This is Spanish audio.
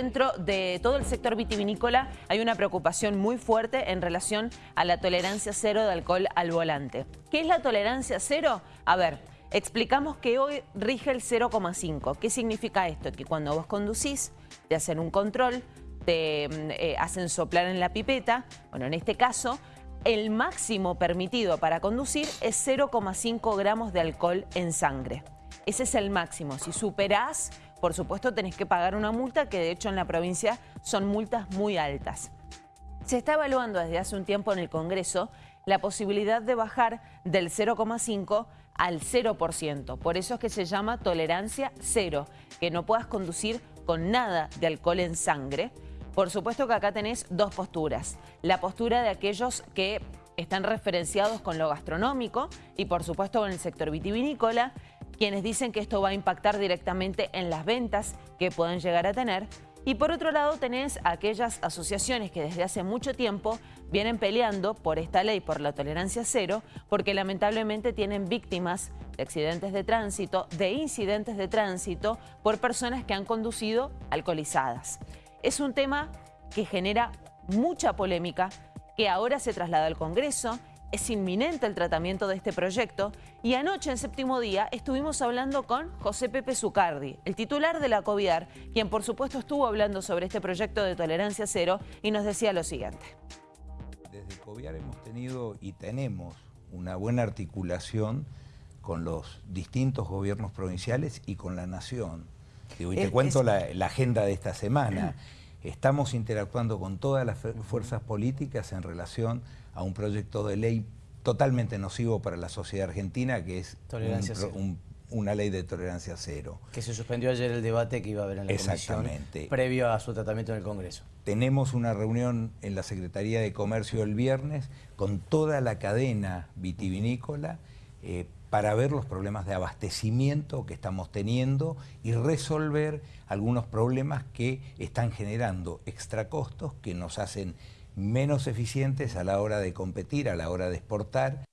Dentro de todo el sector vitivinícola hay una preocupación muy fuerte en relación a la tolerancia cero de alcohol al volante. ¿Qué es la tolerancia cero? A ver, explicamos que hoy rige el 0,5. ¿Qué significa esto? Que cuando vos conducís, te hacen un control, te mm, eh, hacen soplar en la pipeta, bueno, en este caso, el máximo permitido para conducir es 0,5 gramos de alcohol en sangre. Ese es el máximo. Si superás por supuesto tenés que pagar una multa que de hecho en la provincia son multas muy altas. Se está evaluando desde hace un tiempo en el Congreso la posibilidad de bajar del 0,5 al 0%. Por eso es que se llama tolerancia cero, que no puedas conducir con nada de alcohol en sangre. Por supuesto que acá tenés dos posturas. La postura de aquellos que están referenciados con lo gastronómico y por supuesto con el sector vitivinícola quienes dicen que esto va a impactar directamente en las ventas que pueden llegar a tener. Y por otro lado tenés aquellas asociaciones que desde hace mucho tiempo vienen peleando por esta ley, por la tolerancia cero, porque lamentablemente tienen víctimas de accidentes de tránsito, de incidentes de tránsito, por personas que han conducido alcoholizadas. Es un tema que genera mucha polémica, que ahora se traslada al Congreso, es inminente el tratamiento de este proyecto y anoche en séptimo día estuvimos hablando con José Pepe Zucardi, el titular de la COVIAR, quien por supuesto estuvo hablando sobre este proyecto de tolerancia cero y nos decía lo siguiente. Desde COVIAR hemos tenido y tenemos una buena articulación con los distintos gobiernos provinciales y con la nación. y te cuento la, la agenda de esta semana. Estamos interactuando con todas las fuerzas políticas en relación a un proyecto de ley totalmente nocivo para la sociedad argentina, que es una ley de tolerancia cero. Que se suspendió ayer el debate que iba a haber en la Exactamente. previo a su tratamiento en el Congreso. Tenemos una reunión en la Secretaría de Comercio el viernes con toda la cadena vitivinícola eh, para ver los problemas de abastecimiento que estamos teniendo y resolver algunos problemas que están generando extracostos que nos hacen menos eficientes a la hora de competir, a la hora de exportar